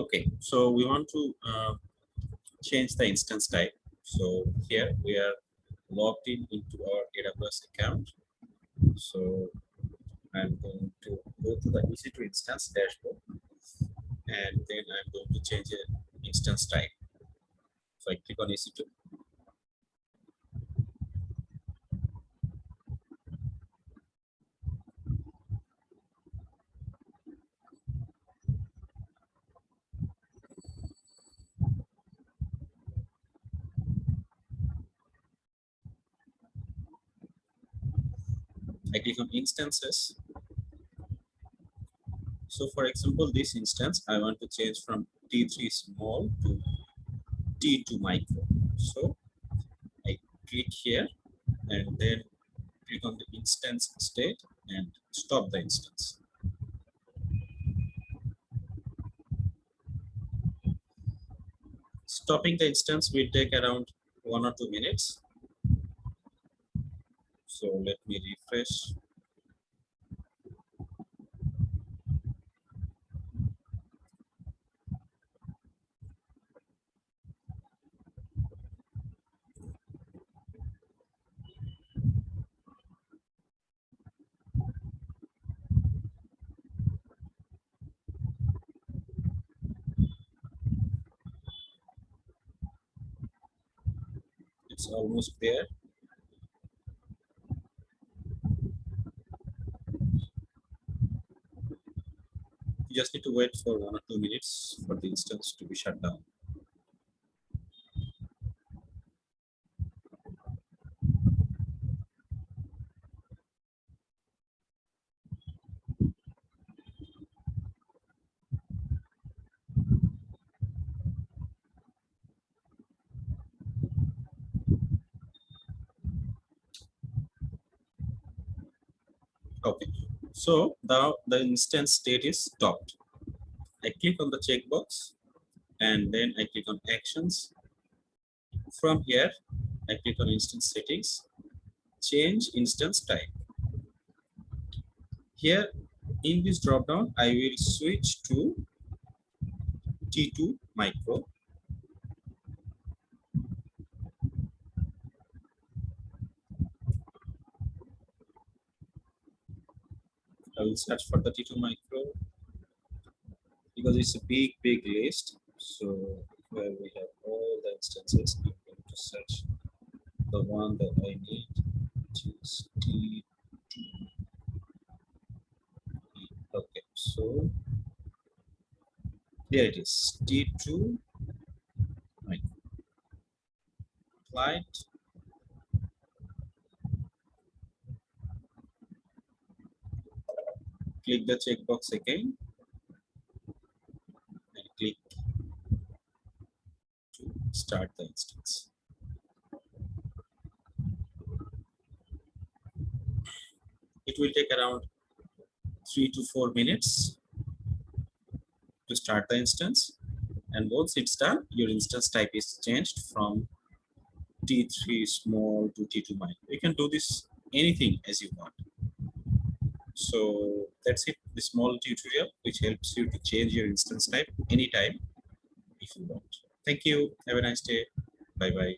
Okay, so we want to uh, change the instance type. So here we are logged in into our AWS account. So I'm going to go to the EC2 instance dashboard and then I'm going to change an instance type. So I click on EC2 I click on instances. So for example, this instance, I want to change from T3 small to T2 micro. So I click here and then click on the instance state and stop the instance. Stopping the instance will take around one or two minutes so let me refresh. It's almost there. You just need to wait for one or two minutes for the instance to be shut down. Okay, so now the instance state is stopped. I click on the checkbox and then I click on actions. From here, I click on instance settings, change instance type. Here in this dropdown, I will switch to T2 micro I will search for 32 micro because it's a big, big list. So where we have all the instances, I'm going to search the one that I need, which is T2. Okay, so here it is, T2 micro. Applied click the checkbox again and click to start the instance. It will take around three to four minutes to start the instance. And once it's done, your instance type is changed from T3 small to T2 micro. You can do this anything as you want. So that's it, the small tutorial, which helps you to change your instance type anytime if you want. Thank you. Have a nice day. Bye-bye.